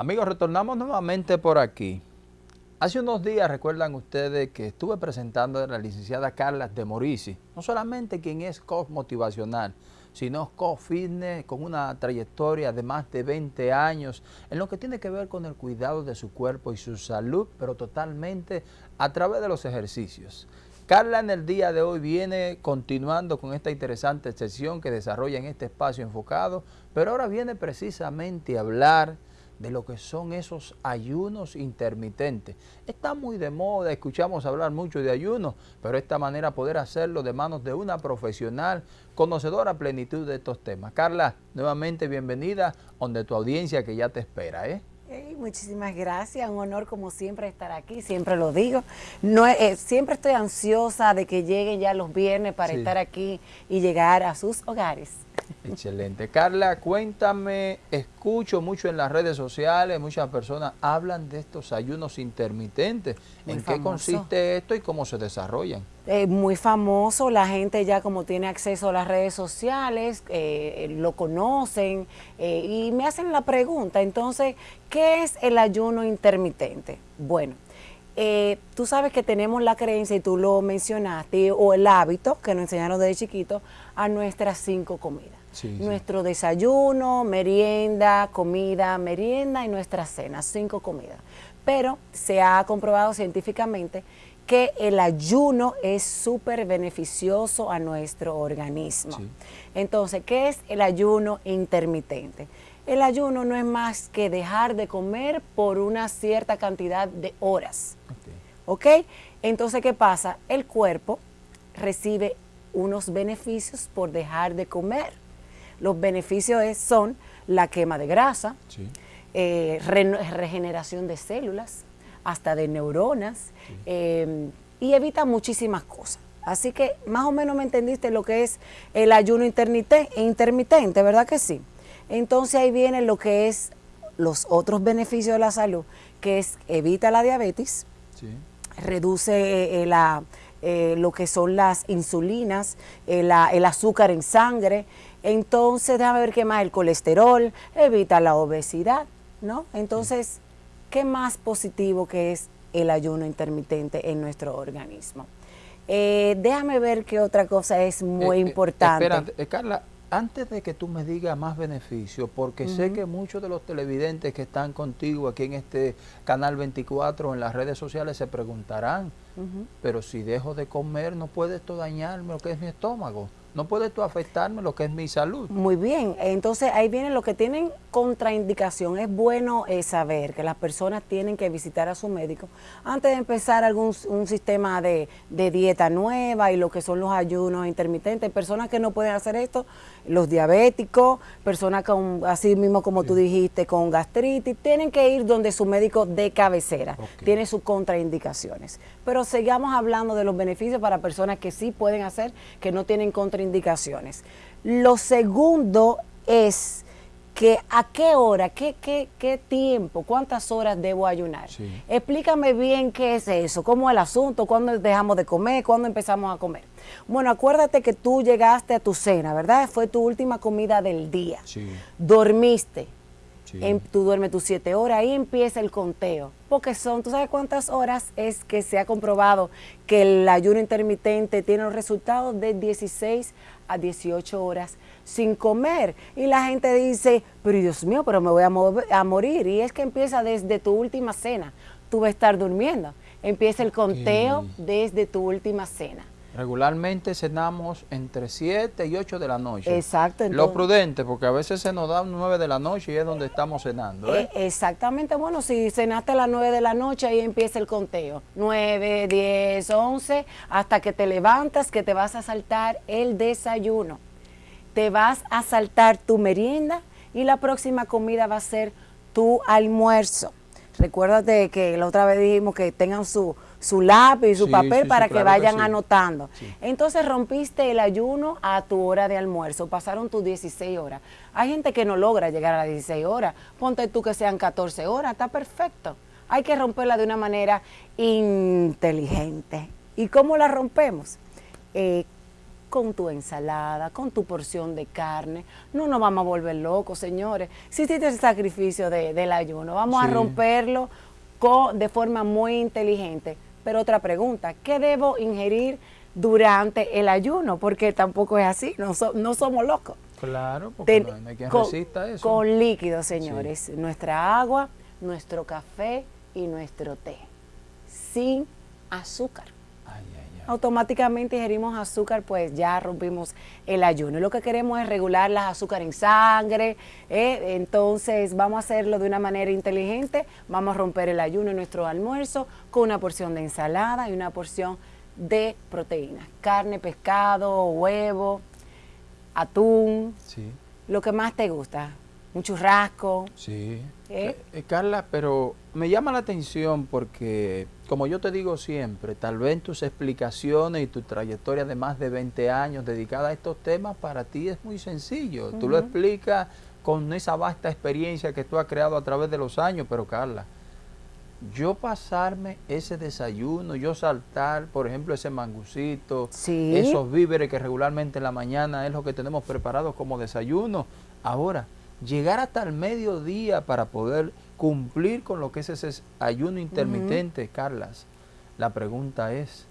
Amigos, retornamos nuevamente por aquí. Hace unos días recuerdan ustedes que estuve presentando a la licenciada Carla de Morisi, no solamente quien es coach motivacional, sino coach fitness con una trayectoria de más de 20 años en lo que tiene que ver con el cuidado de su cuerpo y su salud, pero totalmente a través de los ejercicios. Carla en el día de hoy viene continuando con esta interesante sesión que desarrolla en este espacio enfocado, pero ahora viene precisamente a hablar de lo que son esos ayunos intermitentes. Está muy de moda, escuchamos hablar mucho de ayunos, pero esta manera poder hacerlo de manos de una profesional conocedora a plenitud de estos temas. Carla, nuevamente bienvenida, donde tu audiencia que ya te espera, ¿eh? muchísimas gracias, un honor como siempre estar aquí, siempre lo digo. No, eh, siempre estoy ansiosa de que lleguen ya los viernes para estar aquí y llegar a sus hogares. Excelente. Carla, cuéntame, escucho mucho en las redes sociales, muchas personas hablan de estos ayunos intermitentes. ¿En qué consiste esto y cómo se desarrollan? Eh, muy famoso, la gente ya como tiene acceso a las redes sociales, eh, lo conocen eh, y me hacen la pregunta, entonces, ¿qué es el ayuno intermitente? Bueno, tú sabes que tenemos la creencia, y tú lo mencionaste, o el hábito que nos enseñaron desde chiquito, a nuestras cinco comidas. Nuestro desayuno, merienda, comida, merienda y nuestra cena, cinco comidas. Pero se ha comprobado científicamente que el ayuno es súper beneficioso a nuestro organismo. Entonces, ¿qué es el ayuno intermitente? El ayuno no es más que dejar de comer por una cierta cantidad de horas. ¿Ok? Entonces, ¿qué pasa? El cuerpo recibe unos beneficios por dejar de comer. Los beneficios son la quema de grasa, eh, regeneración de células, hasta de neuronas, eh, y evita muchísimas cosas. Así que más o menos me entendiste lo que es el ayuno intermitente, ¿verdad que sí? Entonces ahí viene lo que es los otros beneficios de la salud, que es evita la diabetes, reduce eh, la, lo que son las insulinas, el azúcar en sangre, entonces, déjame ver qué más, el colesterol, evita la obesidad, ¿no? Entonces, ¿qué más positivo que es el ayuno intermitente en nuestro organismo? Eh, déjame ver qué otra cosa es muy eh, eh, importante. Espera, Carla, antes de que tú me digas más beneficios, porque sé que muchos de los televidentes que están contigo aquí en este canal 24 en las redes sociales se preguntarán, pero si dejo de comer, ¿no puede esto dañarme lo que es mi estómago? No puede tú afectarme lo que es mi salud. Muy bien, entonces ahí viene lo que tienen contraindicación. Es bueno eh, saber que las personas tienen que visitar a su médico antes de empezar algún un sistema de, dieta nueva y lo que son los ayunos intermitentes. Personas que no pueden hacer esto, los diabéticos, personas con, así mismo como tú dijiste, con gastritis, tienen que ir donde su médico de cabecera. Tiene sus contraindicaciones. Pero sigamos hablando de los beneficios para personas que sí pueden hacer, que no tienen contraindicaciones indicaciones. Lo segundo es que a qué hora, qué, qué, qué tiempo, cuántas horas debo ayunar. Explícame bien qué es eso, cómo es el asunto, cuándo dejamos de comer, cuándo empezamos a comer. Bueno, acuérdate que tú llegaste a tu cena, ¿verdad? Fue tu última comida del día. Dormiste. Tú duermes tus siete horas, ahí empieza el conteo. Porque son, ¿tú sabes cuántas horas es que se ha comprobado que el ayuno intermitente tiene los resultados de 16 a 18 horas sin comer. Y la gente dice, pero Dios mío, pero me voy a, a morir. Y es que empieza desde tu última cena. Tú vas a estar durmiendo. Empieza el conteo desde tu última cena. Regularmente cenamos entre 7 y 8 de la noche. Exacto. Lo prudente, porque a veces se nos da 9 de la noche y es donde estamos cenando. ¿eh? Eh, exactamente. Bueno, si cenaste a las 9 de la noche, ahí empieza el conteo. 9, 10, 11, hasta que te levantas, que te vas a saltar el desayuno. Te vas a saltar tu merienda y la próxima comida va a ser tu almuerzo. Recuérdate que la otra vez dijimos que tengan su su lápiz, su papel para que vayan anotando. Entonces rompiste el ayuno a tu hora de almuerzo, pasaron tus 16 horas. Hay gente que no logra llegar a las 16 horas, ponte tú que sean 14 horas, está perfecto. Hay que romperla de una manera inteligente. ¿Y cómo la rompemos? Eh, con tu ensalada, con tu porción de carne. No nos vamos a volver locos, señores. Si hiciste el sacrificio del ayuno, vamos a romperlo de forma muy inteligente. Pero otra pregunta, ¿qué debo ingerir durante el ayuno? Porque tampoco es así, no, no somos locos. Claro, porque no, hay quien resista eso. Con líquidos, señores. Nuestra agua, nuestro café y nuestro té. Sin azúcar. Automáticamente ingerimos azúcar, pues ya rompimos el ayuno. Lo que queremos es regular las azúcar en sangre. ¿eh? Entonces vamos a hacerlo de una manera inteligente. Vamos a romper el ayuno en nuestro almuerzo con una porción de ensalada y una porción de proteínas. Carne, pescado, huevo, atún. Sí. Lo que más te gusta un churrasco. Sí. ¿Eh? Eh, Carla, pero me llama la atención porque, como yo te digo siempre, tal vez tus explicaciones y tu trayectoria de más de 20 años dedicada a estos temas, para ti es muy sencillo. Tú lo explicas con esa vasta experiencia que tú has creado a través de los años, pero Carla, yo pasarme ese desayuno, yo saltar, por ejemplo, ese mangucito, esos víveres que regularmente en la mañana es lo que tenemos preparado como desayuno. Ahora, llegar hasta el mediodía para poder cumplir con lo que es ese ayuno intermitente, Carlas. La pregunta es,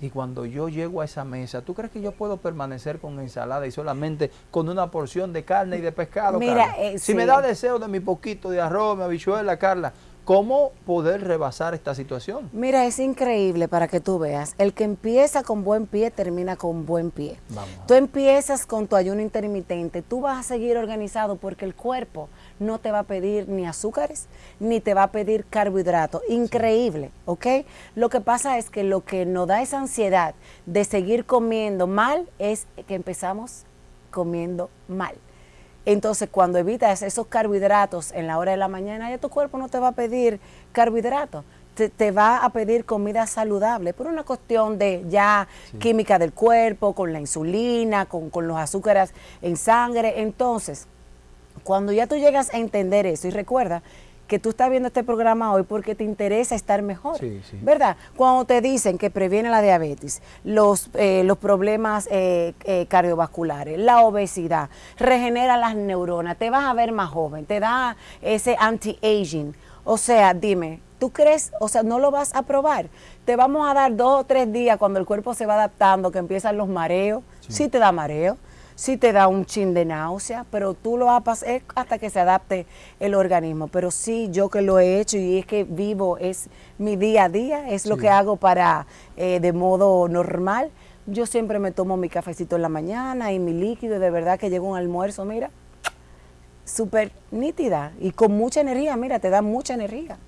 y cuando yo llego a esa mesa, ¿tú crees que yo puedo permanecer con ensalada y solamente con una porción de carne y de pescado, Mira, eh, si me da deseo de mi poquito de arroz, mi habichuela, Carla, ¿Cómo poder rebasar esta situación? Mira, es increíble para que tú veas. El que empieza con buen pie termina con buen pie. Tú empiezas con tu ayuno intermitente, tú vas a seguir organizado porque el cuerpo no te va a pedir ni azúcares, ni te va a pedir carbohidratos. Increíble, ¿ok? Lo que pasa es que lo que nos da esa ansiedad de seguir comiendo mal es que empezamos comiendo mal. Entonces, cuando evitas esos carbohidratos en la hora de la mañana, ya tu cuerpo no te va a pedir carbohidratos, te, va a pedir comida saludable por una cuestión de ya química del cuerpo, con la insulina, con, con los azúcares en sangre. Entonces, cuando ya tú llegas a entender eso, y recuerda que tú estás viendo este programa hoy porque te interesa estar mejor, ¿verdad? Cuando te dicen que previene la diabetes, los, eh, los problemas eh, eh, cardiovasculares, la obesidad, regenera las neuronas, te vas a ver más joven, te da ese anti-aging. O sea, dime, ¿tú crees, o sea, no lo vas a probar? Te vamos a dar dos o tres días cuando el cuerpo se va adaptando, que empiezan los mareos, sí te da mareo sí te da un chin de náusea, pero tú lo vas hasta que se adapte el organismo. Pero sí, yo que lo he hecho y es que vivo, es mi día a día, es lo que hago para, eh, de modo normal. Yo siempre me tomo mi cafecito en la mañana y mi líquido, de verdad que llego un almuerzo, mira, súper nítida y con mucha energía, mira, te da mucha energía.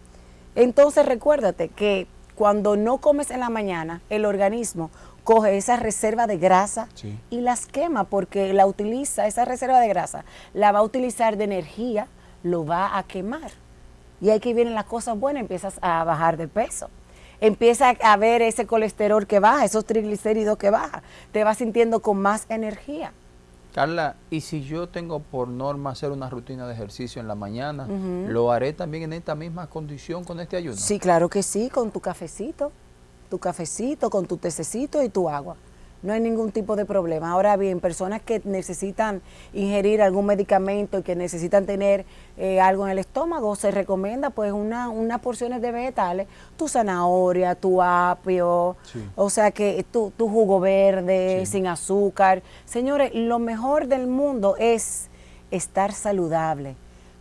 Entonces recuérdate que cuando no comes en la mañana, el organismo coge esa reserva de grasa y las quema porque la utiliza, esa reserva de grasa, la va a utilizar de energía, lo va a quemar. Y ahí que vienen las cosas buenas, empiezas a bajar de peso. Empieza a ver ese colesterol que baja, esos triglicéridos que baja, te vas sintiendo con más energía. Carla, y si yo tengo por norma hacer una rutina de ejercicio en la mañana, ¿lo haré también en esta misma condición con este ayuno? Sí, claro que sí, con tu cafecito tu cafecito, con tu tececito y tu agua. No hay ningún tipo de problema. Ahora bien, personas que necesitan ingerir algún medicamento y que necesitan tener eh, algo en el estómago, se recomienda pues una, unas porciones de vegetales, tu zanahoria, tu apio, o sea que tu, tu jugo verde, sin azúcar. Señores, lo mejor del mundo es estar saludable,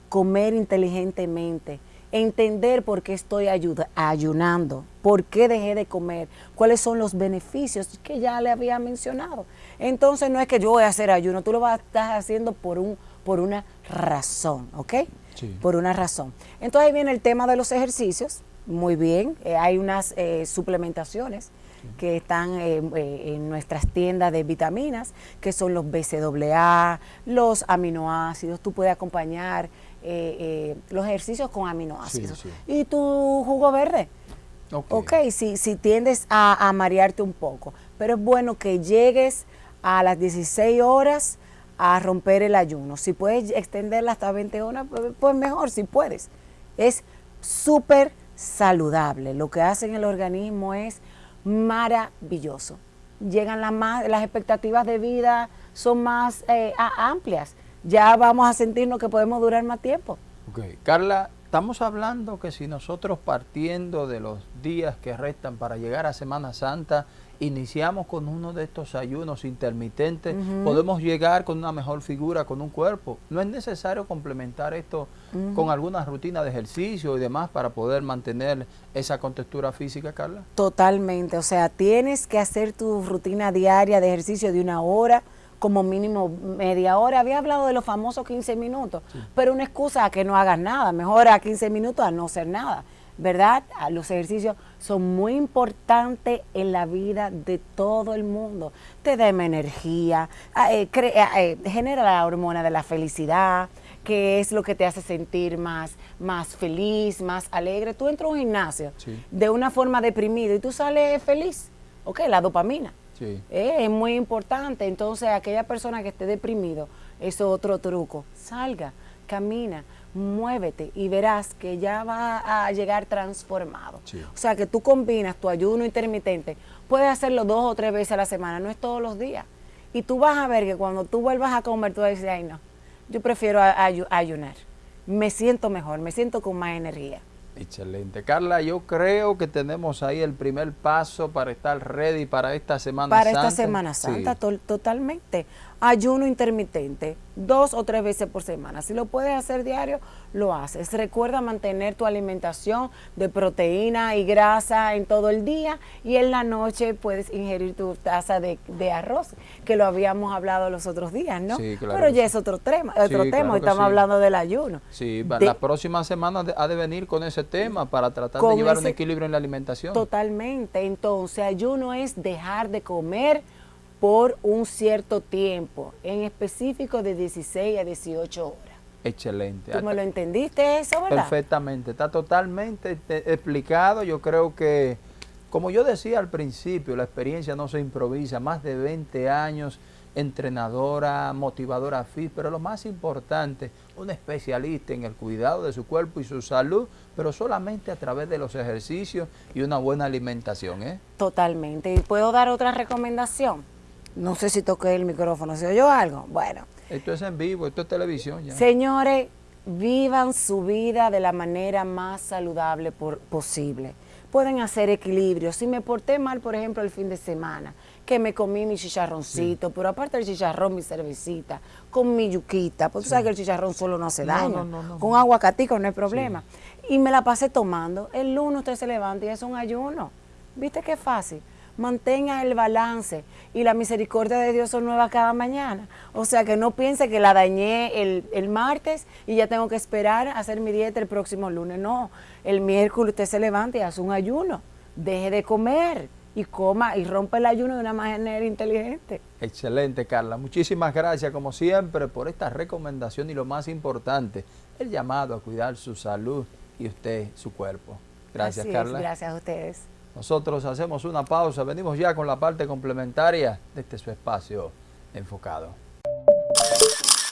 comer inteligentemente entender por qué estoy ayunando, por qué dejé de comer, cuáles son los beneficios que ya le había mencionado. Entonces no es que yo voy a hacer ayuno, tú lo vas a estar haciendo por, un, por una razón, ¿ok? Por una razón. Entonces ahí viene el tema de los ejercicios, muy bien, eh, hay unas eh, suplementaciones que están eh, en nuestras tiendas de vitaminas, que son los BCAA, los aminoácidos, tú puedes acompañar los ejercicios con aminoácidos. Y tu jugo verde. Ok, si, si tiendes a, marearte un poco. Pero es bueno que llegues a las 16 horas a romper el ayuno. Si puedes extenderla hasta 20 horas, pues, pues mejor, si puedes. Es súper saludable. Lo que hace en el organismo es maravilloso. llegan las, más, las expectativas de vida son más eh, amplias. Ya vamos a sentirnos que podemos durar más tiempo. Okay. Carla, estamos hablando que si nosotros partiendo de los días que restan para llegar a Semana Santa, iniciamos con uno de estos ayunos intermitentes, podemos llegar con una mejor figura, con un cuerpo. No es necesario complementar esto con alguna rutina de ejercicio y demás para poder mantener esa contextura física, Carla. Totalmente, o sea, tienes que hacer tu rutina diaria de ejercicio de una hora, como mínimo media hora. Había hablado de los famosos 15 minutos, pero una excusa a que no hagas nada, mejor a 15 minutos a no hacer nada. ¿verdad? Los ejercicios son muy importantes en la vida de todo el mundo. Te da energía, eh, eh, genera la hormona de la felicidad, que es lo que te hace sentir más, más feliz, más alegre. Tú entras a un gimnasio de una forma deprimida y tú sales feliz. Ok, la dopamina. Eh, es muy importante. Entonces, aquella persona que esté deprimido, es otro truco. Salga, camina muévete y verás que ya va a llegar transformado. O sea, que tú combinas tu ayuno intermitente, puedes hacerlo dos o tres veces a la semana, no es todos los días. Y tú vas a ver que cuando tú vuelvas a comer, tú vas a decir, ay no, yo prefiero ayunar. Me siento mejor, me siento con más energía. Excelente. Carla, yo creo que tenemos ahí el primer paso para estar ready para esta Semana Santa. Para esta Semana Santa, totalmente ayuno intermitente, dos o tres veces por semana. Si lo puedes hacer diario, lo haces. Recuerda mantener tu alimentación de proteína y grasa en todo el día y en la noche puedes ingerir tu taza de, arroz, que lo habíamos hablado los otros días, ¿no? Sí, claro Pero ya es otro tema, otro tema, estamos hablando del ayuno. Sí, la próxima semana ha de venir con ese tema para tratar de llevar un equilibrio en la alimentación. Totalmente, entonces ayuno es dejar de comer por un cierto tiempo, en específico de 16 a 18 horas. Excelente. ¿Tú me lo entendiste eso, verdad? Perfectamente, está totalmente explicado. Yo creo que, como yo decía al principio, la experiencia no se improvisa, más de 20 años, entrenadora, motivadora fit, pero lo más importante, un especialista en el cuidado de su cuerpo y su salud, pero solamente a través de los ejercicios y una buena alimentación. ¿eh? Totalmente. ¿Y puedo dar otra recomendación? No sé si toqué el micrófono, ¿se oyó algo? Bueno. Esto es en vivo, esto es televisión ya. Señores, vivan su vida de la manera más saludable posible. Pueden hacer equilibrio. Si me porté mal, por ejemplo, el fin de semana, que me comí mi chicharroncito, pero aparte del chicharrón, mi cervecita, con mi yuquita, porque tú sabes que el chicharrón solo no hace daño. con aguacatico no hay problema. Y me la pasé tomando. El lunes usted se levanta y es un ayuno. ¿Viste qué fácil? Mantenga el balance y la misericordia de Dios son nuevas cada mañana. O sea que no piense que la dañé el, martes y ya tengo que esperar a hacer mi dieta el próximo lunes. No, el miércoles usted se levanta y hace un ayuno. Deje de comer y coma y rompa el ayuno de una manera inteligente. Excelente, Carla. Muchísimas gracias, como siempre, por esta recomendación y lo más importante, el llamado a cuidar su salud y usted, su cuerpo. Gracias, Carla. gracias a ustedes. Nosotros hacemos una pausa, venimos ya con la parte complementaria de este su espacio enfocado.